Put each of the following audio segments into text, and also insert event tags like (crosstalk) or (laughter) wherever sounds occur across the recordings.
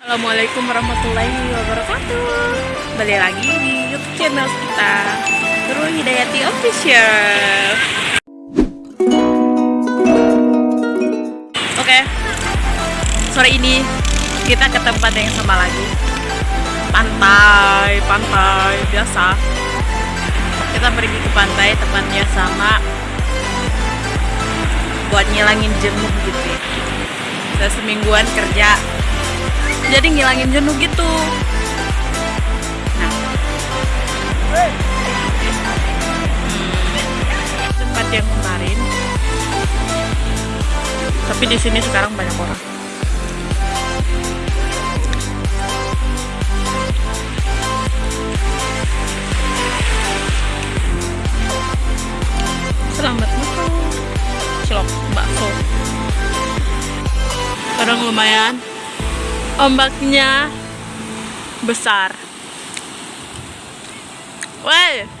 Assalamualaikum warahmatullahi wabarakatuh. Balik lagi di youtube channel kita Guru Hidayati Official. Oke Sore ini kita ke tempat yang sama lagi. Pantai, pantai biasa. Kita pergi ke pantai tempatnya sama. Buat ngilangin jenuh gitu ya. Udah semingguan kerja jadi ngilangin jenuh gitu. Nah. Hmm, tempat yang kemarin. Tapi di sini sekarang banyak orang. Selamat makan cilok bakso. Sekarang lumayan ombaknya besar. Woi.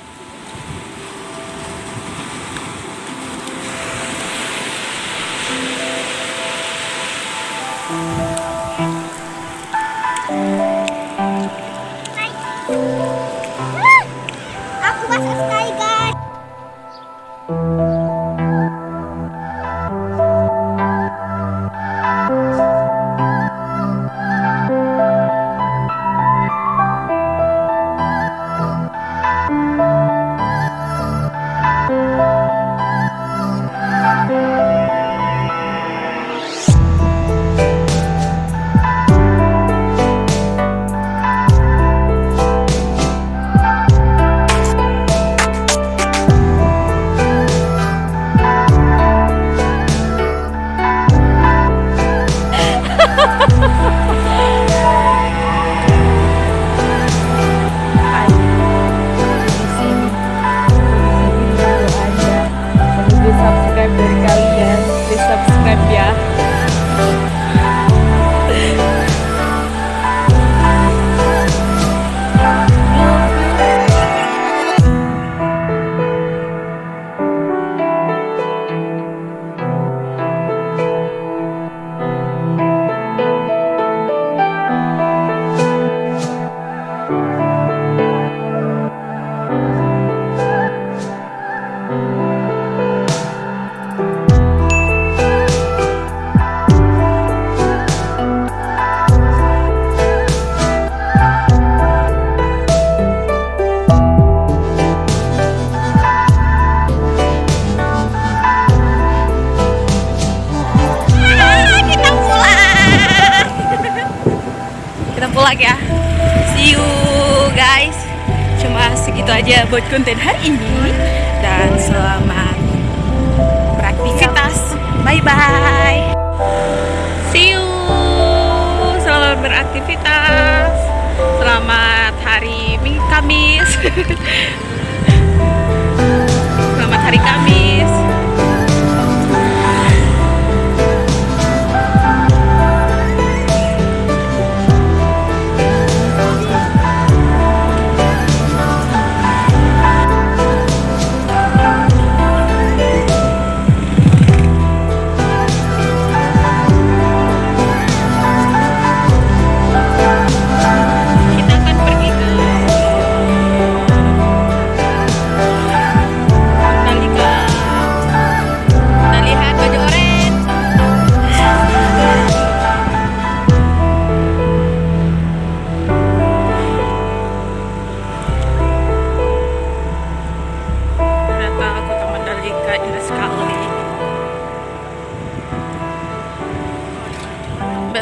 Pulang ya. See you guys. Cuma segitu aja buat konten hari ini. Dan selamat beraktivitas. Bye bye see you. Selamat beraktivitas. Selamat hari Kamis. (laughs) Selamat hari Kamis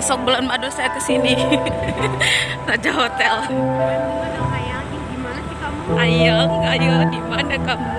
besok bulan madu saya ke sini Raja (laughs) Hotel? Ayang, ayo di mana kamu?